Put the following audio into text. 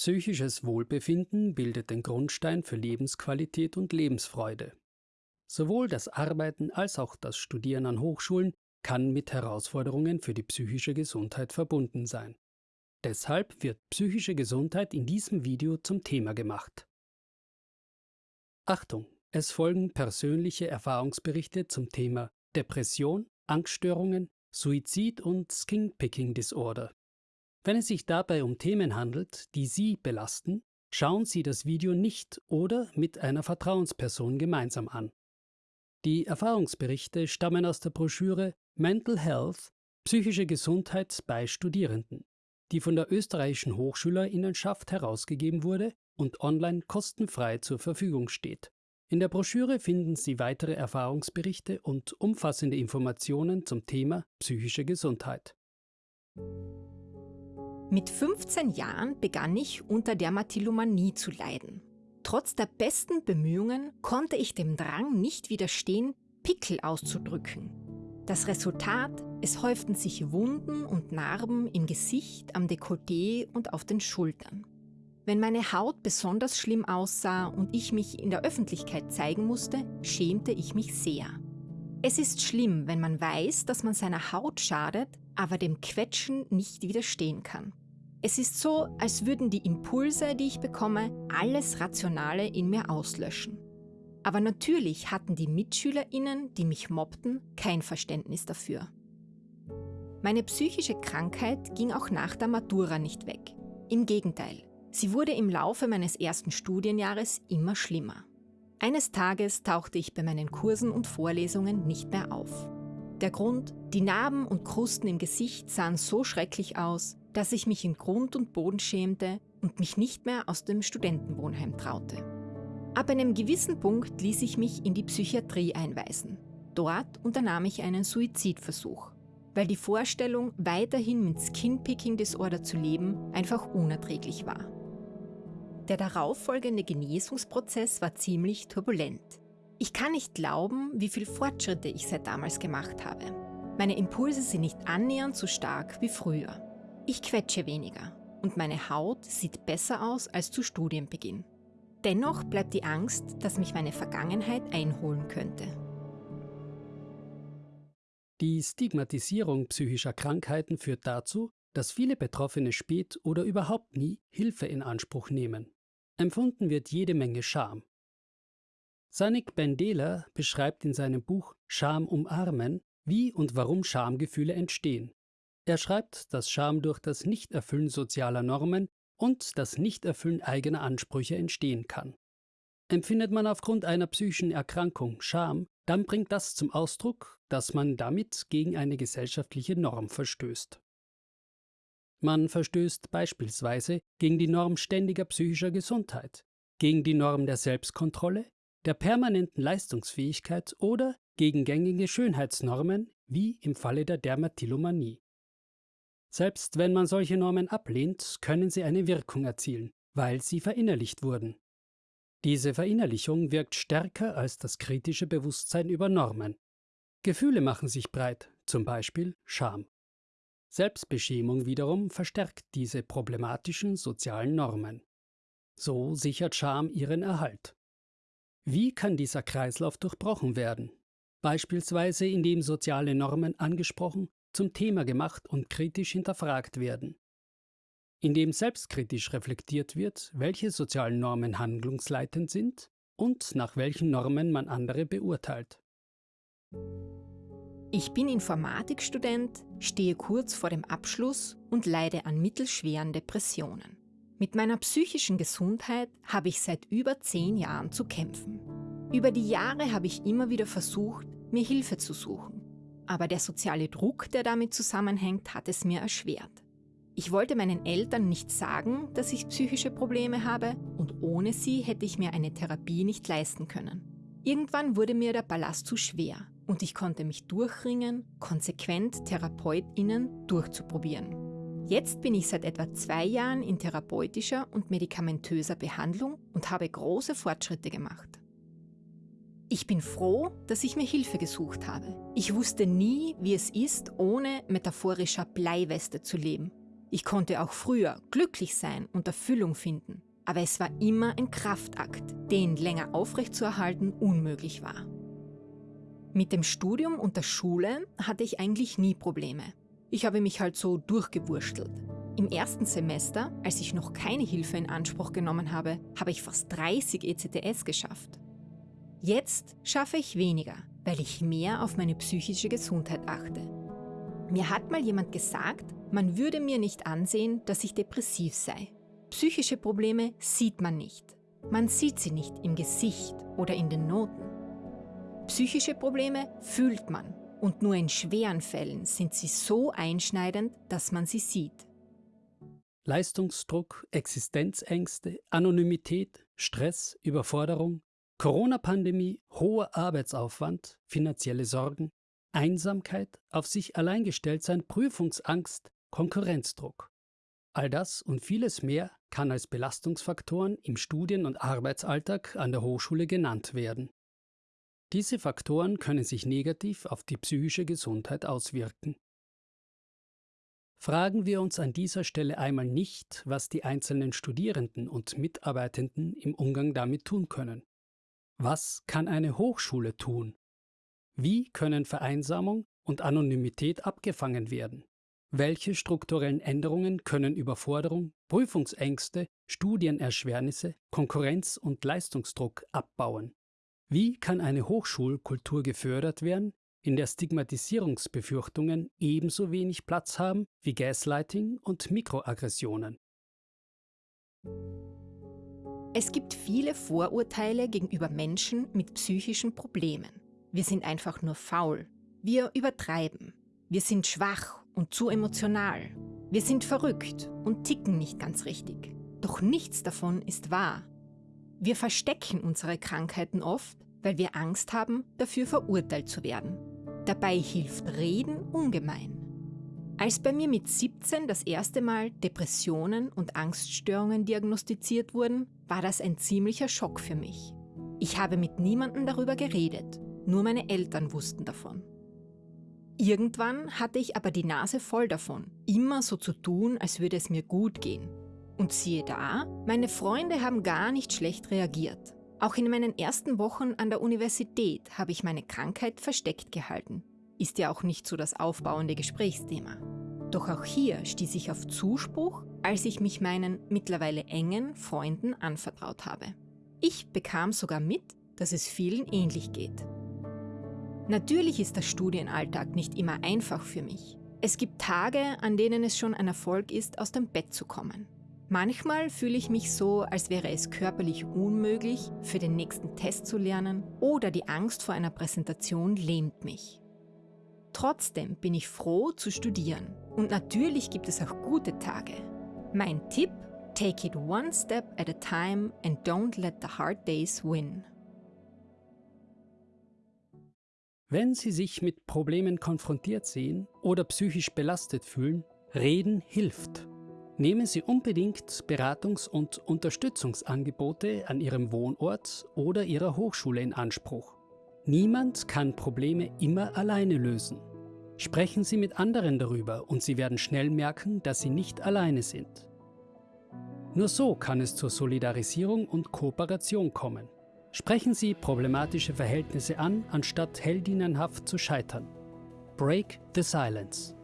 Psychisches Wohlbefinden bildet den Grundstein für Lebensqualität und Lebensfreude. Sowohl das Arbeiten als auch das Studieren an Hochschulen kann mit Herausforderungen für die psychische Gesundheit verbunden sein. Deshalb wird psychische Gesundheit in diesem Video zum Thema gemacht. Achtung! Es folgen persönliche Erfahrungsberichte zum Thema Depression, Angststörungen, Suizid und Skin-Picking Disorder. Wenn es sich dabei um Themen handelt, die Sie belasten, schauen Sie das Video nicht oder mit einer Vertrauensperson gemeinsam an. Die Erfahrungsberichte stammen aus der Broschüre Mental Health – Psychische Gesundheit bei Studierenden, die von der österreichischen Hochschülerinnenschaft herausgegeben wurde und online kostenfrei zur Verfügung steht. In der Broschüre finden Sie weitere Erfahrungsberichte und umfassende Informationen zum Thema psychische Gesundheit. Mit 15 Jahren begann ich unter Dermatillomanie zu leiden. Trotz der besten Bemühungen konnte ich dem Drang nicht widerstehen, Pickel auszudrücken. Das Resultat, es häuften sich Wunden und Narben im Gesicht, am Dekolleté und auf den Schultern. Wenn meine Haut besonders schlimm aussah und ich mich in der Öffentlichkeit zeigen musste, schämte ich mich sehr. Es ist schlimm, wenn man weiß, dass man seiner Haut schadet, aber dem Quetschen nicht widerstehen kann. Es ist so, als würden die Impulse, die ich bekomme, alles Rationale in mir auslöschen. Aber natürlich hatten die MitschülerInnen, die mich mobbten, kein Verständnis dafür. Meine psychische Krankheit ging auch nach der Matura nicht weg. Im Gegenteil, Sie wurde im Laufe meines ersten Studienjahres immer schlimmer. Eines Tages tauchte ich bei meinen Kursen und Vorlesungen nicht mehr auf. Der Grund, die Narben und Krusten im Gesicht sahen so schrecklich aus, dass ich mich in Grund und Boden schämte und mich nicht mehr aus dem Studentenwohnheim traute. Ab einem gewissen Punkt ließ ich mich in die Psychiatrie einweisen. Dort unternahm ich einen Suizidversuch, weil die Vorstellung, weiterhin mit Skin-Picking-Disorder zu leben, einfach unerträglich war. Der darauffolgende Genesungsprozess war ziemlich turbulent. Ich kann nicht glauben, wie viel Fortschritte ich seit damals gemacht habe. Meine Impulse sind nicht annähernd so stark wie früher. Ich quetsche weniger und meine Haut sieht besser aus als zu Studienbeginn. Dennoch bleibt die Angst, dass mich meine Vergangenheit einholen könnte. Die Stigmatisierung psychischer Krankheiten führt dazu, dass viele Betroffene spät oder überhaupt nie Hilfe in Anspruch nehmen. Empfunden wird jede Menge Scham. Sanik Bendela beschreibt in seinem Buch Scham umarmen, wie und warum Schamgefühle entstehen. Er schreibt, dass Scham durch das Nichterfüllen sozialer Normen und das Nichterfüllen eigener Ansprüche entstehen kann. Empfindet man aufgrund einer psychischen Erkrankung Scham, dann bringt das zum Ausdruck, dass man damit gegen eine gesellschaftliche Norm verstößt. Man verstößt beispielsweise gegen die Norm ständiger psychischer Gesundheit, gegen die Norm der Selbstkontrolle, der permanenten Leistungsfähigkeit oder gegen gängige Schönheitsnormen, wie im Falle der Dermatillomanie. Selbst wenn man solche Normen ablehnt, können sie eine Wirkung erzielen, weil sie verinnerlicht wurden. Diese Verinnerlichung wirkt stärker als das kritische Bewusstsein über Normen. Gefühle machen sich breit, zum Beispiel Scham. Selbstbeschämung wiederum verstärkt diese problematischen sozialen Normen. So sichert Scham ihren Erhalt. Wie kann dieser Kreislauf durchbrochen werden? Beispielsweise indem soziale Normen angesprochen, zum Thema gemacht und kritisch hinterfragt werden. Indem selbstkritisch reflektiert wird, welche sozialen Normen handlungsleitend sind und nach welchen Normen man andere beurteilt. Ich bin Informatikstudent, stehe kurz vor dem Abschluss und leide an mittelschweren Depressionen. Mit meiner psychischen Gesundheit habe ich seit über zehn Jahren zu kämpfen. Über die Jahre habe ich immer wieder versucht, mir Hilfe zu suchen. Aber der soziale Druck, der damit zusammenhängt, hat es mir erschwert. Ich wollte meinen Eltern nicht sagen, dass ich psychische Probleme habe und ohne sie hätte ich mir eine Therapie nicht leisten können. Irgendwann wurde mir der Ballast zu schwer und ich konnte mich durchringen, konsequent TherapeutInnen durchzuprobieren. Jetzt bin ich seit etwa zwei Jahren in therapeutischer und medikamentöser Behandlung und habe große Fortschritte gemacht. Ich bin froh, dass ich mir Hilfe gesucht habe. Ich wusste nie, wie es ist, ohne metaphorischer Bleiweste zu leben. Ich konnte auch früher glücklich sein und Erfüllung finden, aber es war immer ein Kraftakt, den länger aufrechtzuerhalten unmöglich war. Mit dem Studium und der Schule hatte ich eigentlich nie Probleme. Ich habe mich halt so durchgewurstelt. Im ersten Semester, als ich noch keine Hilfe in Anspruch genommen habe, habe ich fast 30 ECTS geschafft. Jetzt schaffe ich weniger, weil ich mehr auf meine psychische Gesundheit achte. Mir hat mal jemand gesagt, man würde mir nicht ansehen, dass ich depressiv sei. Psychische Probleme sieht man nicht. Man sieht sie nicht im Gesicht oder in den Noten. Psychische Probleme fühlt man und nur in schweren Fällen sind sie so einschneidend, dass man sie sieht. Leistungsdruck, Existenzängste, Anonymität, Stress, Überforderung, Corona-Pandemie, hoher Arbeitsaufwand, finanzielle Sorgen, Einsamkeit, auf sich allein gestellt sein, Prüfungsangst, Konkurrenzdruck. All das und vieles mehr kann als Belastungsfaktoren im Studien- und Arbeitsalltag an der Hochschule genannt werden. Diese Faktoren können sich negativ auf die psychische Gesundheit auswirken. Fragen wir uns an dieser Stelle einmal nicht, was die einzelnen Studierenden und Mitarbeitenden im Umgang damit tun können. Was kann eine Hochschule tun? Wie können Vereinsamung und Anonymität abgefangen werden? Welche strukturellen Änderungen können Überforderung, Prüfungsängste, Studienerschwernisse, Konkurrenz und Leistungsdruck abbauen? Wie kann eine Hochschulkultur gefördert werden, in der Stigmatisierungsbefürchtungen ebenso wenig Platz haben wie Gaslighting und Mikroaggressionen? Es gibt viele Vorurteile gegenüber Menschen mit psychischen Problemen. Wir sind einfach nur faul. Wir übertreiben. Wir sind schwach und zu emotional. Wir sind verrückt und ticken nicht ganz richtig. Doch nichts davon ist wahr. Wir verstecken unsere Krankheiten oft, weil wir Angst haben, dafür verurteilt zu werden. Dabei hilft Reden ungemein. Als bei mir mit 17 das erste Mal Depressionen und Angststörungen diagnostiziert wurden, war das ein ziemlicher Schock für mich. Ich habe mit niemandem darüber geredet, nur meine Eltern wussten davon. Irgendwann hatte ich aber die Nase voll davon, immer so zu tun, als würde es mir gut gehen und siehe da, meine Freunde haben gar nicht schlecht reagiert. Auch in meinen ersten Wochen an der Universität habe ich meine Krankheit versteckt gehalten. Ist ja auch nicht so das aufbauende Gesprächsthema. Doch auch hier stieß ich auf Zuspruch, als ich mich meinen mittlerweile engen Freunden anvertraut habe. Ich bekam sogar mit, dass es vielen ähnlich geht. Natürlich ist der Studienalltag nicht immer einfach für mich. Es gibt Tage, an denen es schon ein Erfolg ist, aus dem Bett zu kommen. Manchmal fühle ich mich so, als wäre es körperlich unmöglich, für den nächsten Test zu lernen oder die Angst vor einer Präsentation lähmt mich. Trotzdem bin ich froh zu studieren und natürlich gibt es auch gute Tage. Mein Tipp, take it one step at a time and don't let the hard days win. Wenn Sie sich mit Problemen konfrontiert sehen oder psychisch belastet fühlen, reden hilft. Nehmen Sie unbedingt Beratungs- und Unterstützungsangebote an Ihrem Wohnort oder Ihrer Hochschule in Anspruch. Niemand kann Probleme immer alleine lösen. Sprechen Sie mit anderen darüber und Sie werden schnell merken, dass Sie nicht alleine sind. Nur so kann es zur Solidarisierung und Kooperation kommen. Sprechen Sie problematische Verhältnisse an, anstatt heldinnenhaft zu scheitern. Break the Silence.